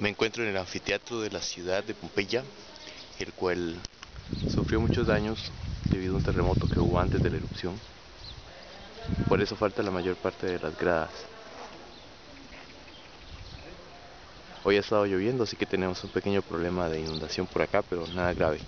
Me encuentro en el anfiteatro de la ciudad de Pompeya, el cual sufrió muchos daños debido a un terremoto que hubo antes de la erupción. Por eso falta la mayor parte de las gradas. Hoy ha estado lloviendo, así que tenemos un pequeño problema de inundación por acá, pero nada grave.